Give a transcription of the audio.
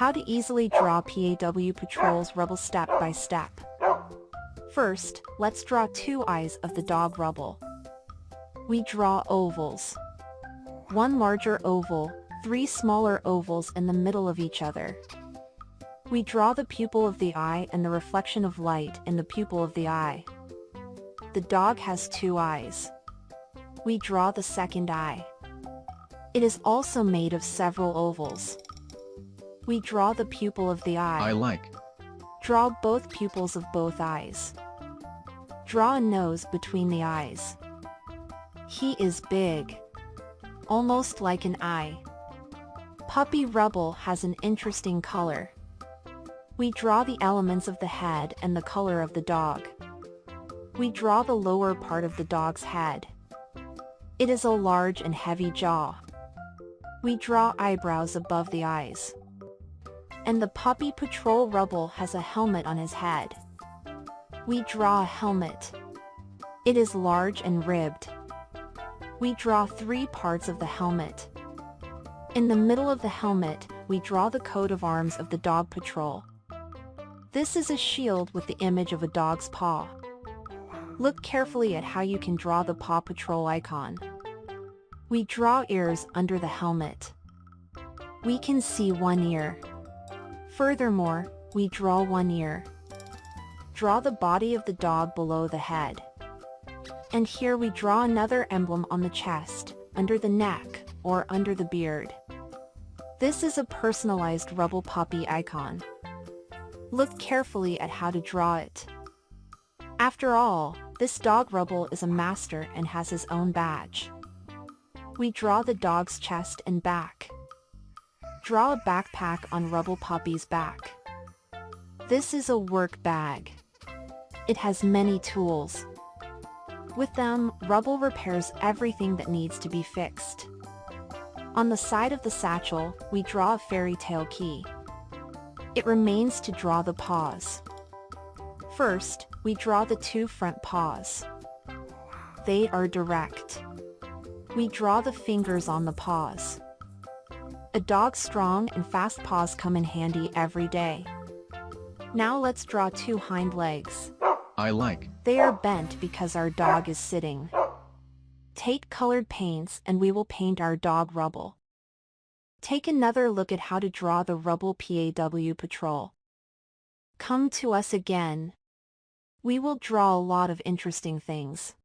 How to easily draw PAW Patrol's Rubble step by step. First, let's draw two eyes of the dog Rubble. We draw ovals. One larger oval, three smaller ovals in the middle of each other. We draw the pupil of the eye and the reflection of light in the pupil of the eye. The dog has two eyes. We draw the second eye. It is also made of several ovals. We draw the pupil of the eye. I like. Draw both pupils of both eyes. Draw a nose between the eyes. He is big. Almost like an eye. Puppy Rubble has an interesting color. We draw the elements of the head and the color of the dog. We draw the lower part of the dog's head. It is a large and heavy jaw. We draw eyebrows above the eyes. And the Puppy Patrol Rubble has a helmet on his head. We draw a helmet. It is large and ribbed. We draw three parts of the helmet. In the middle of the helmet, we draw the coat of arms of the Dog Patrol. This is a shield with the image of a dog's paw. Look carefully at how you can draw the Paw Patrol icon. We draw ears under the helmet. We can see one ear. Furthermore, we draw one ear. Draw the body of the dog below the head. And here we draw another emblem on the chest, under the neck, or under the beard. This is a personalized Rubble Puppy icon. Look carefully at how to draw it. After all, this dog Rubble is a master and has his own badge. We draw the dog's chest and back. Draw a backpack on Rubble Puppy's back. This is a work bag. It has many tools. With them, Rubble repairs everything that needs to be fixed. On the side of the satchel, we draw a fairy tale key. It remains to draw the paws. First, we draw the two front paws. They are direct. We draw the fingers on the paws. A dog's strong and fast paws come in handy every day. Now let's draw two hind legs. I like. They are bent because our dog is sitting. Take colored paints and we will paint our dog Rubble. Take another look at how to draw the Rubble PAW Patrol. Come to us again. We will draw a lot of interesting things.